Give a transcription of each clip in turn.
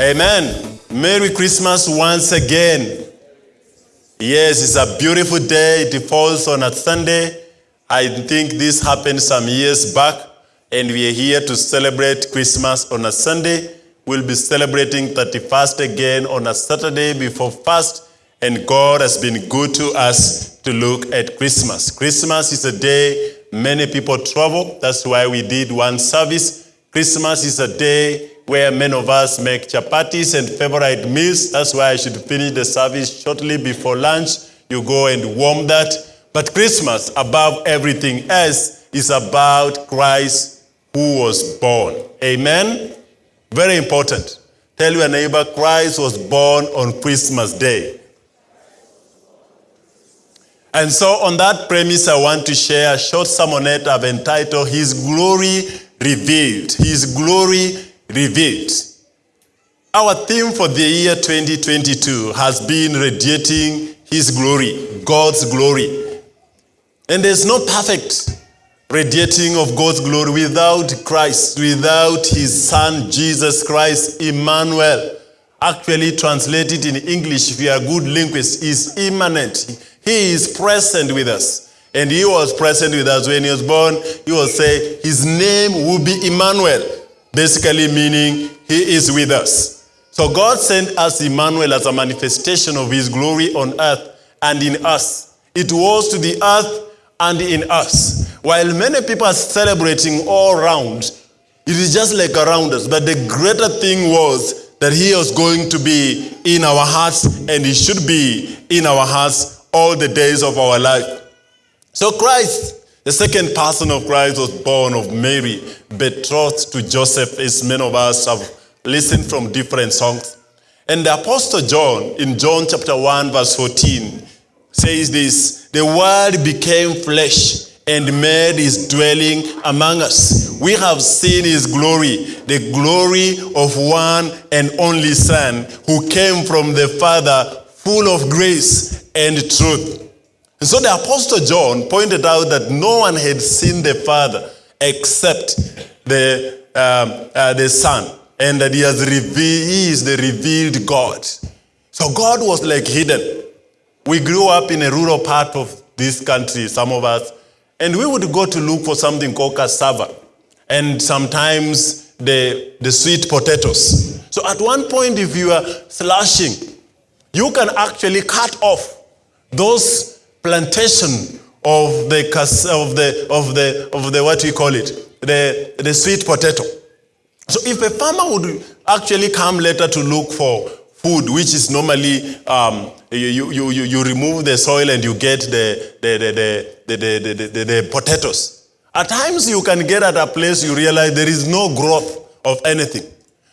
Amen. Merry Christmas once again. Yes, it's a beautiful day. It falls on a Sunday. I think this happened some years back, and we are here to celebrate Christmas on a Sunday. We'll be celebrating 31st again on a Saturday before fast, and God has been good to us to look at Christmas. Christmas is a day many people travel. That's why we did one service. Christmas is a day where many of us make chapatis and favorite meals. That's why I should finish the service shortly before lunch. You go and warm that. But Christmas, above everything else, is about Christ who was born. Amen? Very important. Tell your neighbor, Christ was born on Christmas Day. And so, on that premise, I want to share a short sermonette I've entitled His Glory Revealed. His Glory Revealed. Our theme for the year 2022 has been radiating His glory, God's glory. And there's no perfect radiating of God's glory without Christ, without His Son, Jesus Christ, Emmanuel. Actually, translated in English, if you are a good linguist, is immanent. He is present with us. And he was present with us when he was born. He will say, his name will be Emmanuel. Basically meaning, he is with us. So God sent us Emmanuel as a manifestation of his glory on earth and in us. It was to the earth and in us. While many people are celebrating all around, it is just like around us. But the greater thing was that he was going to be in our hearts and he should be in our hearts all the days of our life. So Christ, the second person of Christ was born of Mary, betrothed to Joseph, as many of us have listened from different songs. And the Apostle John, in John chapter 1, verse 14, says this, the word became flesh and made his dwelling among us. We have seen his glory, the glory of one and only Son who came from the Father, full of grace and truth. So the Apostle John pointed out that no one had seen the Father except the, um, uh, the Son, and that he, has revealed, he is the revealed God. So God was like hidden. We grew up in a rural part of this country, some of us, and we would go to look for something called cassava, and sometimes the, the sweet potatoes. So at one point, if you are slashing, you can actually cut off those plantation of the of the of the of the what we call it the the sweet potato. So if a farmer would actually come later to look for food which is normally um, you, you, you, you remove the soil and you get the the, the, the, the, the, the, the potatoes at times you can get at a place you realize there is no growth of anything.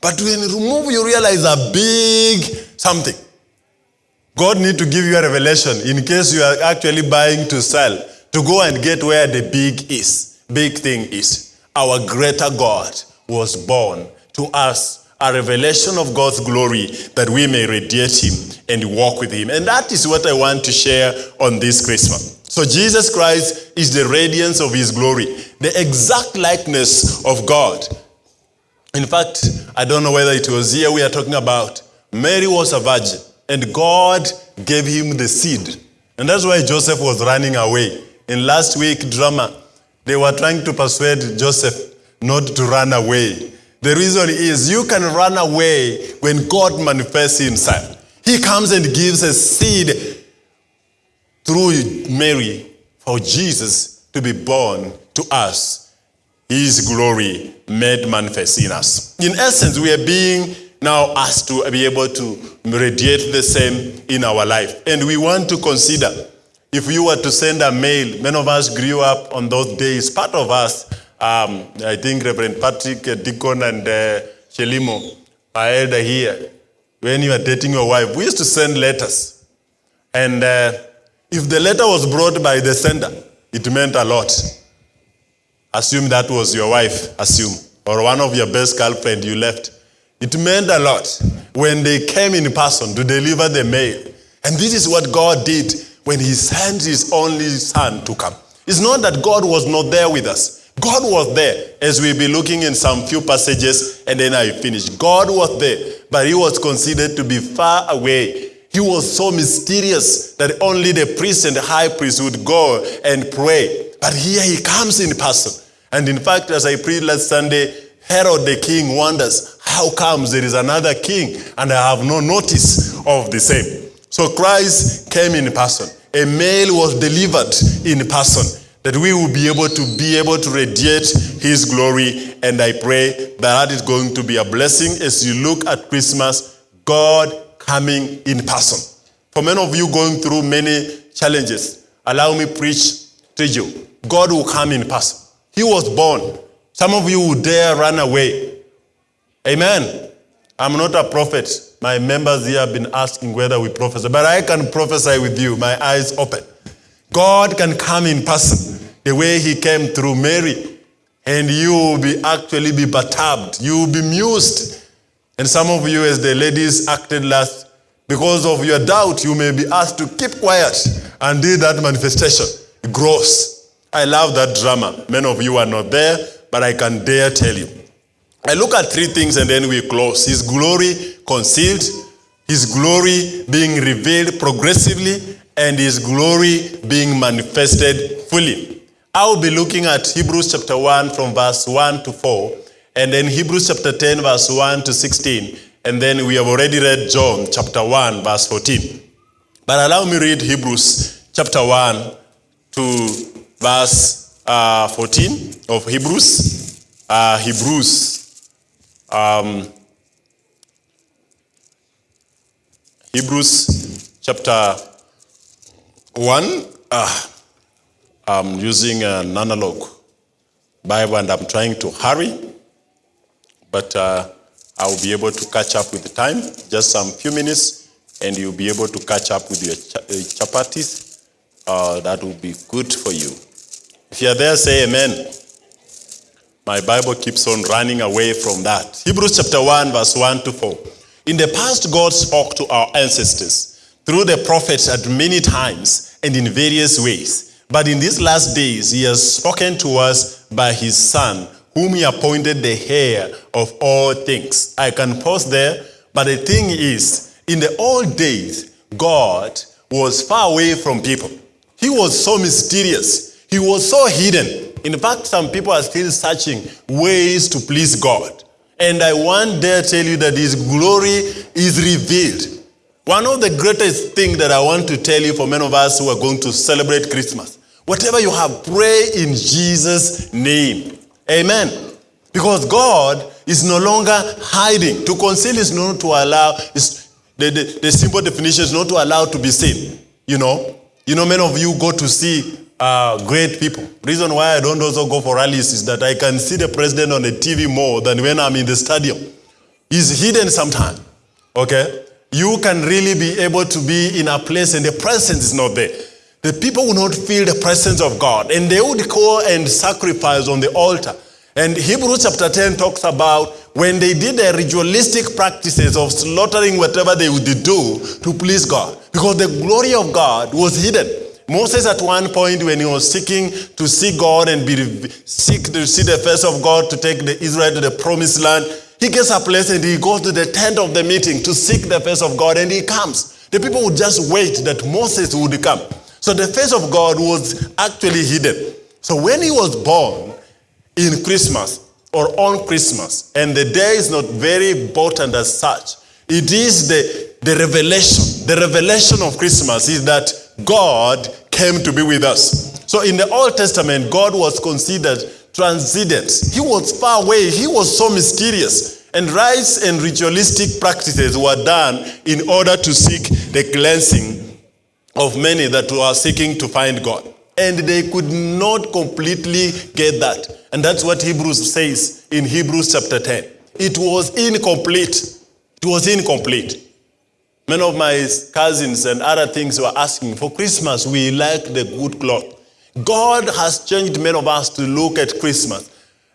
But when you remove you realize a big something God need to give you a revelation in case you are actually buying to sell, to go and get where the big is, big thing is. Our greater God was born to us, a revelation of God's glory that we may radiate him and walk with him. And that is what I want to share on this Christmas. So Jesus Christ is the radiance of his glory, the exact likeness of God. In fact, I don't know whether it was here we are talking about. Mary was a virgin. And God gave him the seed. And that's why Joseph was running away. In last week drama, they were trying to persuade Joseph not to run away. The reason is you can run away when God manifests himself. He comes and gives a seed through Mary for Jesus to be born to us. His glory made manifest in us. In essence, we are being now asked to be able to radiate the same in our life. And we want to consider if you were to send a mail, many of us grew up on those days. Part of us, um, I think Reverend Patrick, Deacon, and uh, Shelimo are elder here. When you are dating your wife, we used to send letters. And uh, if the letter was brought by the sender, it meant a lot. Assume that was your wife, assume. Or one of your best girlfriend you left. It meant a lot when they came in person to deliver the mail. And this is what God did when he sent his only son to come. It's not that God was not there with us. God was there as we'll be looking in some few passages and then I finish. God was there, but he was considered to be far away. He was so mysterious that only the priest and the high priest would go and pray. But here he comes in person. And in fact, as I preached last Sunday, Herod the king wonders, how comes there is another king and I have no notice of the same? So Christ came in person. A mail was delivered in person that we will be able to be able to radiate his glory. And I pray that that is going to be a blessing as you look at Christmas, God coming in person. For many of you going through many challenges, allow me preach to you. God will come in person. He was born. Some of you would dare run away. Amen. I'm not a prophet. My members here have been asking whether we prophesy, but I can prophesy with you, my eyes open. God can come in person the way he came through Mary, and you will be actually be perturbed. You will be mused. And some of you, as the ladies acted last, because of your doubt, you may be asked to keep quiet and do that manifestation. Gross. I love that drama. Many of you are not there, but I can dare tell you. I look at three things and then we close. His glory concealed, His glory being revealed progressively, and His glory being manifested fully. I'll be looking at Hebrews chapter 1 from verse 1 to 4, and then Hebrews chapter 10, verse 1 to 16, and then we have already read John chapter 1, verse 14. But allow me read Hebrews chapter 1 to verse uh, 14 of Hebrews. Uh, Hebrews, um, Hebrews chapter 1. Uh, I'm using an analog Bible and I'm trying to hurry, but uh, I'll be able to catch up with the time. Just some few minutes, and you'll be able to catch up with your uh, chapatis. Uh, that will be good for you. If you're there, say amen. My Bible keeps on running away from that. Hebrews chapter 1, verse 1 to 4. In the past, God spoke to our ancestors through the prophets at many times and in various ways. But in these last days, He has spoken to us by His Son, whom He appointed the heir of all things. I can pause there, but the thing is, in the old days, God was far away from people. He was so mysterious. He was so hidden. In fact, some people are still searching ways to please God. And I want dare tell you that His glory is revealed. One of the greatest things that I want to tell you for many of us who are going to celebrate Christmas, whatever you have, pray in Jesus' name. Amen. Because God is no longer hiding. To conceal is not to allow, is the, the, the simple definition is not to allow to be seen. You know, you know, many of you go to see uh, great people. Reason why I don't also go for rallies is that I can see the president on the TV more than when I'm in the stadium. He's hidden sometimes. Okay? You can really be able to be in a place and the presence is not there. The people will not feel the presence of God and they would go and sacrifice on the altar. And Hebrews chapter 10 talks about when they did the ritualistic practices of slaughtering whatever they would do to please God. Because the glory of God was hidden. Moses at one point when he was seeking to see God and be seek to see the face of God to take the Israel to the promised land, he gets a place and he goes to the tent of the meeting to seek the face of God and he comes. The people would just wait that Moses would come. So the face of God was actually hidden. So when he was born in Christmas or on Christmas, and the day is not very important as such, it is the, the revelation. The revelation of Christmas is that God came to be with us. So in the Old Testament, God was considered transcendent. He was far away. He was so mysterious. And rites and ritualistic practices were done in order to seek the cleansing of many that were seeking to find God. And they could not completely get that. And that's what Hebrews says in Hebrews chapter 10. It was incomplete. It was incomplete. Many of my cousins and other things were asking, for Christmas, we like the good cloth. God has changed many of us to look at Christmas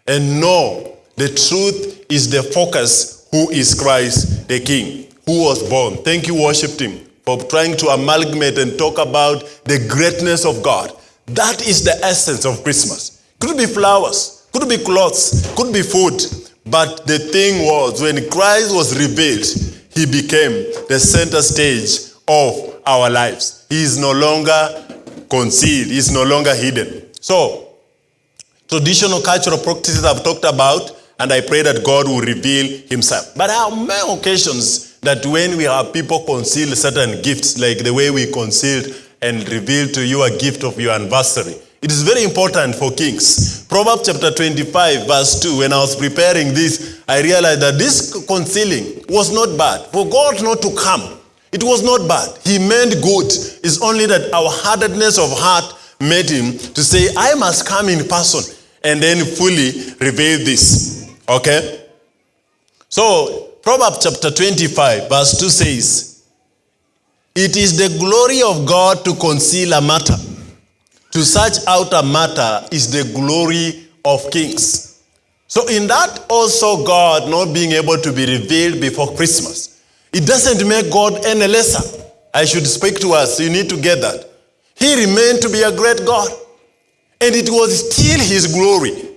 and know the truth is the focus who is Christ the King, who was born. Thank you, worship team, for trying to amalgamate and talk about the greatness of God. That is the essence of Christmas. Could be flowers, could be clothes, could be food, But the thing was, when Christ was revealed, he became the center stage of our lives. He is no longer concealed, he is no longer hidden. So, traditional cultural practices I've talked about, and I pray that God will reveal himself. But there are many occasions that when we have people conceal certain gifts, like the way we concealed and revealed to you a gift of your anniversary, it is very important for kings. Proverbs chapter 25, verse 2, when I was preparing this, I realized that this concealing was not bad. For God not to come, it was not bad. He meant good. It's only that our hardness of heart made him to say, I must come in person and then fully reveal this. Okay? So, Proverbs chapter 25, verse 2 says, It is the glory of God to conceal a matter. To search out a matter is the glory of kings. So, in that also, God not being able to be revealed before Christmas, it doesn't make God any lesser. I should speak to us. You need to get that. He remained to be a great God. And it was still his glory.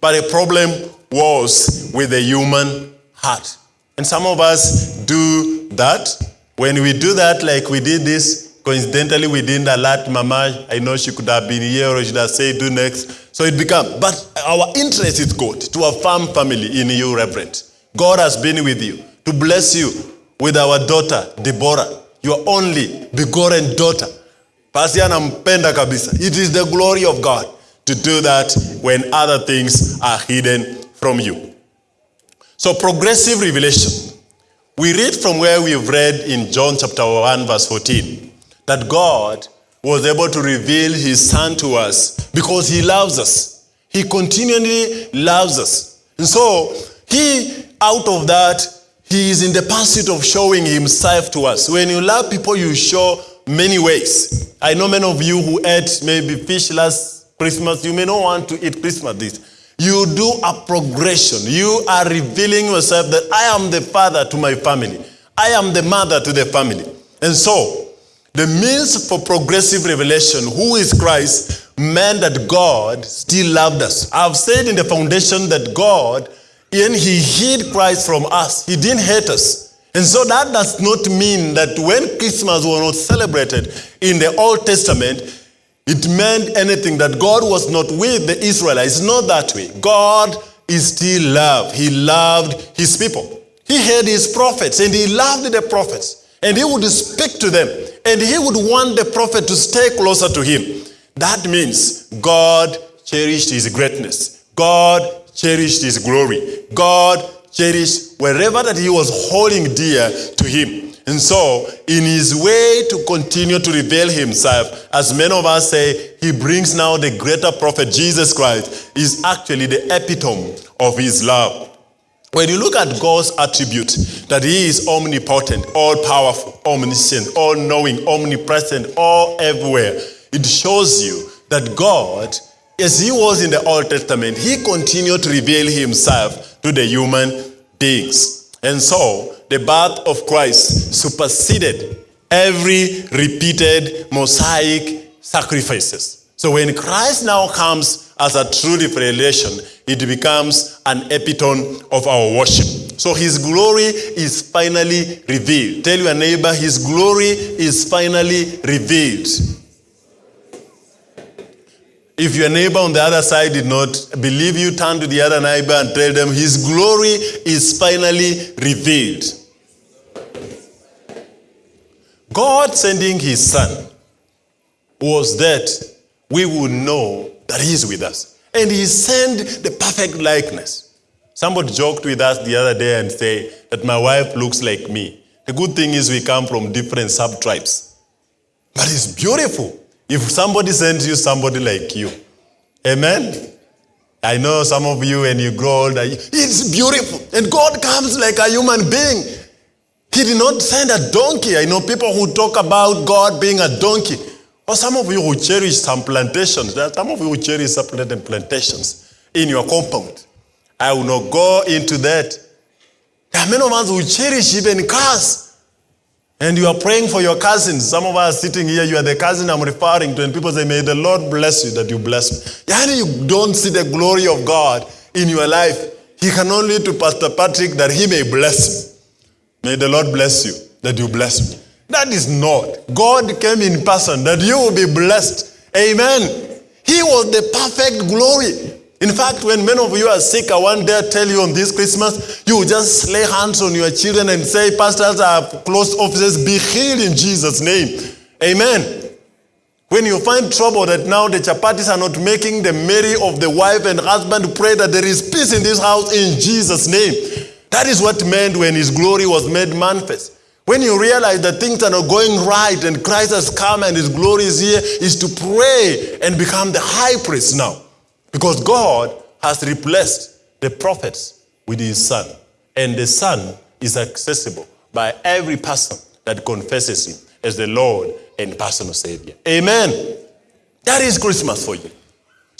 But the problem was with the human heart. And some of us do that. When we do that, like we did this, coincidentally, we didn't alert Mama. I know she could have been here or she'd have said, do next. So it became, But our interest is good to affirm family in you, Reverend. God has been with you to bless you with our daughter, Deborah, your only begotten daughter. Pasi anampenda kabisa. It is the glory of God to do that when other things are hidden from you. So progressive revelation. We read from where we've read in John chapter 1 verse 14 that God was able to reveal his son to us because he loves us. He continually loves us. And so he out of that he is in the pursuit of showing himself to us. When you love people you show many ways. I know many of you who ate maybe fish last Christmas, you may not want to eat Christmas this. You do a progression. You are revealing yourself that I am the father to my family. I am the mother to the family. And so, the means for progressive revelation, who is Christ, meant that God still loved us. I've said in the foundation that God, and he hid Christ from us. He didn't hate us. And so that does not mean that when Christmas was not celebrated in the Old Testament, it meant anything that God was not with the Israelites. It's not that way. God is still love. He loved his people. He had his prophets and he loved the prophets. And he would speak to them. And he would want the prophet to stay closer to him. That means God cherished his greatness. God cherished his glory. God cherished wherever that he was holding dear to him. And so, in his way to continue to reveal himself, as many of us say, he brings now the greater prophet, Jesus Christ, is actually the epitome of his love. When you look at God's attribute, that he is omnipotent, all powerful, omniscient, all knowing, omnipresent, all everywhere, it shows you that God, as he was in the Old Testament, he continued to reveal himself to the human beings. And so, the birth of Christ superseded every repeated Mosaic sacrifices. So when Christ now comes as a true revelation, it becomes an epitome of our worship. So his glory is finally revealed. Tell your neighbor, his glory is finally revealed. If your neighbor on the other side did not believe you, turn to the other neighbor and tell them, his glory is finally revealed. God sending his son was that we would know that he is with us. And he sent the perfect likeness. Somebody joked with us the other day and say that my wife looks like me. The good thing is we come from different sub-tribes. But it's beautiful if somebody sends you somebody like you. Amen? I know some of you when you grow older, it's beautiful. And God comes like a human being. He did not send a donkey. I know people who talk about God being a donkey. Or some of you who cherish some plantations. Some of you who cherish some plantations in your compound. I will not go into that. There are many of us who cherish even cars. And you are praying for your cousins. Some of us sitting here, you are the cousin I'm referring to, and people say, May the Lord bless you that you bless me. Yani you don't see the glory of God in your life. He can only to Pastor Patrick that he may bless me. May the Lord bless you, that you bless me. That is not. God came in person that you will be blessed. Amen. He was the perfect glory. In fact, when many of you are sick, I one day tell you on this Christmas, you will just lay hands on your children and say, Pastors have closed offices, be healed in Jesus' name. Amen. When you find trouble that now the chapatis are not making the merry of the wife and husband, pray that there is peace in this house in Jesus' name. That is what meant when his glory was made manifest. When you realize that things are not going right and Christ has come and his glory is here, is to pray and become the high priest now. Because God has replaced the prophets with his son. And the son is accessible by every person that confesses him as the Lord and personal Savior. Amen. That is Christmas for you.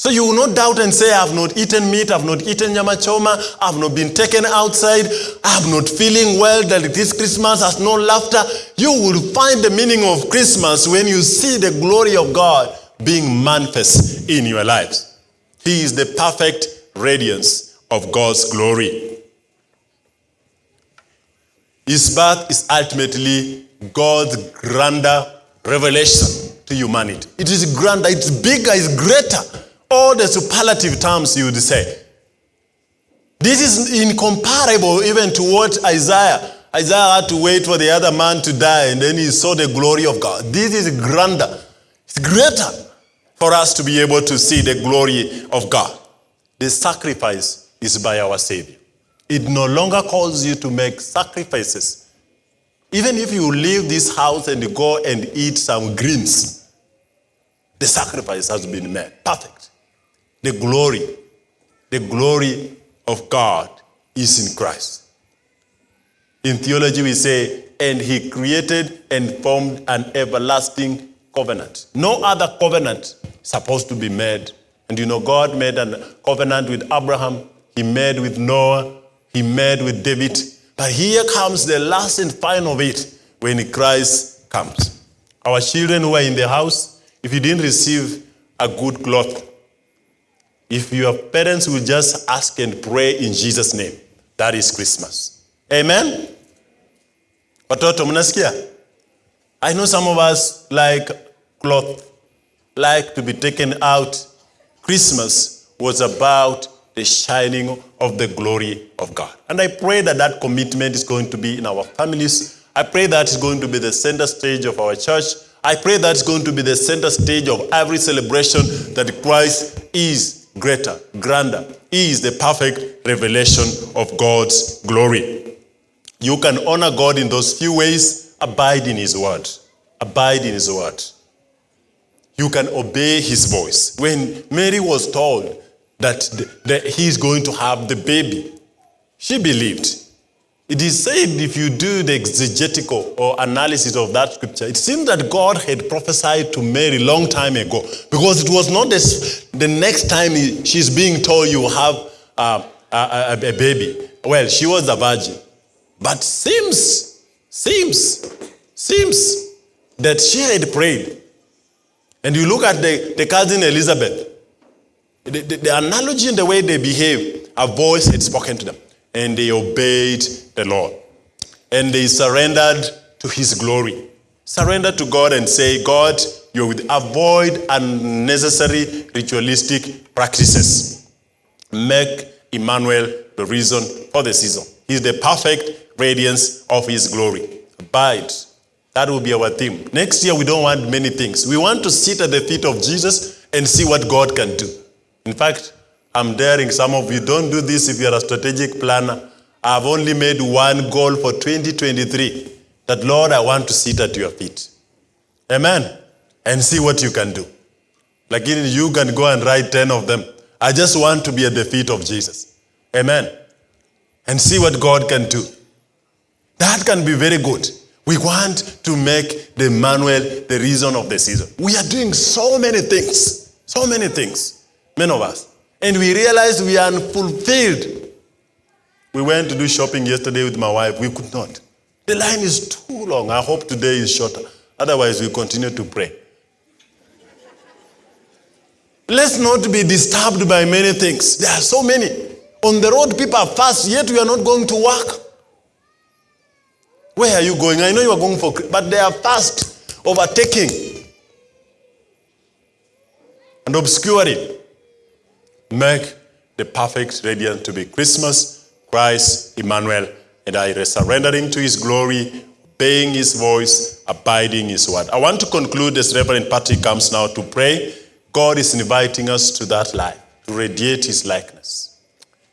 So you will not doubt and say, I have not eaten meat, I have not eaten nyama choma, I have not been taken outside, I have not feeling well that this Christmas has no laughter. You will find the meaning of Christmas when you see the glory of God being manifest in your lives. He is the perfect radiance of God's glory. His birth is ultimately God's grander revelation to humanity. It is grander, it's bigger, it's greater. All the superlative terms you would say. This is incomparable even to what Isaiah. Isaiah had to wait for the other man to die and then he saw the glory of God. This is grander. It's greater for us to be able to see the glory of God. The sacrifice is by our Savior. It no longer calls you to make sacrifices even if you leave this house and go and eat some greens, the sacrifice has been made. Perfect. The glory, the glory of God is in Christ. In theology, we say, and he created and formed an everlasting covenant. No other covenant supposed to be made. And you know, God made a covenant with Abraham, he made with Noah, he made with David, but here comes the last and final of it when Christ comes. Our children who are in the house, if you didn't receive a good cloth, if your parents will just ask and pray in Jesus' name, that is Christmas. Amen? Watoto, mnasikia? I know some of us like cloth, like to be taken out. Christmas was about the shining of the glory of God. And I pray that that commitment is going to be in our families. I pray that it's going to be the center stage of our church. I pray that it's going to be the center stage of every celebration that Christ is greater, grander. He is the perfect revelation of God's glory. You can honor God in those few ways. Abide in His word. Abide in His word. You can obey His voice. When Mary was told that, the, that he's going to have the baby. She believed. It is said if you do the exegetical or analysis of that scripture, it seems that God had prophesied to Mary long time ago because it was not this, the next time she's being told you have uh, a, a, a baby. Well, she was a virgin. But seems, seems, seems that she had prayed. And you look at the, the cousin Elizabeth, the, the, the analogy and the way they behave, a voice had spoken to them, and they obeyed the Lord. And they surrendered to his glory. Surrender to God and say, God, you will avoid unnecessary ritualistic practices. Make Emmanuel the reason for the season. He's the perfect radiance of his glory. Abide. That will be our theme. Next year, we don't want many things. We want to sit at the feet of Jesus and see what God can do. In fact, I'm daring some of you, don't do this if you're a strategic planner. I've only made one goal for 2023 that, Lord, I want to sit at your feet. Amen. And see what you can do. Like you can go and write 10 of them. I just want to be at the feet of Jesus. Amen. And see what God can do. That can be very good. We want to make Emmanuel the reason of the season. We are doing so many things. So many things many of us. And we realized we are unfulfilled. We went to do shopping yesterday with my wife. We could not. The line is too long. I hope today is shorter. Otherwise, we continue to pray. Let's not be disturbed by many things. There are so many. On the road, people are fast, yet we are not going to work. Where are you going? I know you are going for, but they are fast, overtaking and obscuring. Make the perfect radiant to be Christmas, Christ, Emmanuel, and I surrendering to his glory, obeying his voice, abiding his word. I want to conclude as Reverend Patrick comes now to pray. God is inviting us to that life, to radiate his likeness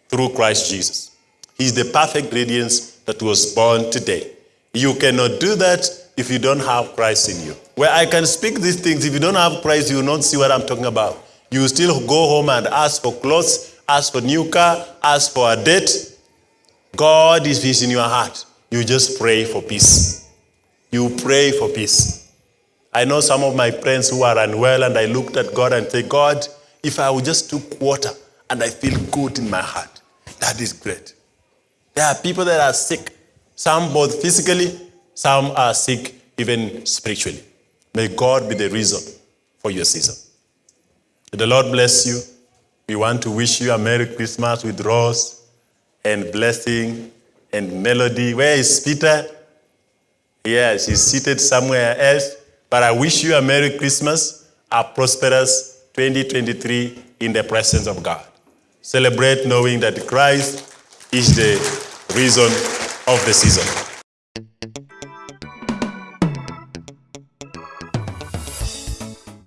through Christ Jesus. He is the perfect radiance that was born today. You cannot do that if you don't have Christ in you. Where I can speak these things, if you don't have Christ, you will not see what I'm talking about. You still go home and ask for clothes, ask for new car, ask for a date. God is peace in your heart. You just pray for peace. You pray for peace. I know some of my friends who are unwell, and I looked at God and said, God, if I would just took water and I feel good in my heart, that is great. There are people that are sick, some both physically, some are sick even spiritually. May God be the reason for your season. The Lord bless you. We want to wish you a Merry Christmas with rose and blessing and melody. Where is Peter? Yes, he's seated somewhere else. But I wish you a Merry Christmas, a prosperous 2023 in the presence of God. Celebrate knowing that Christ is the reason of the season.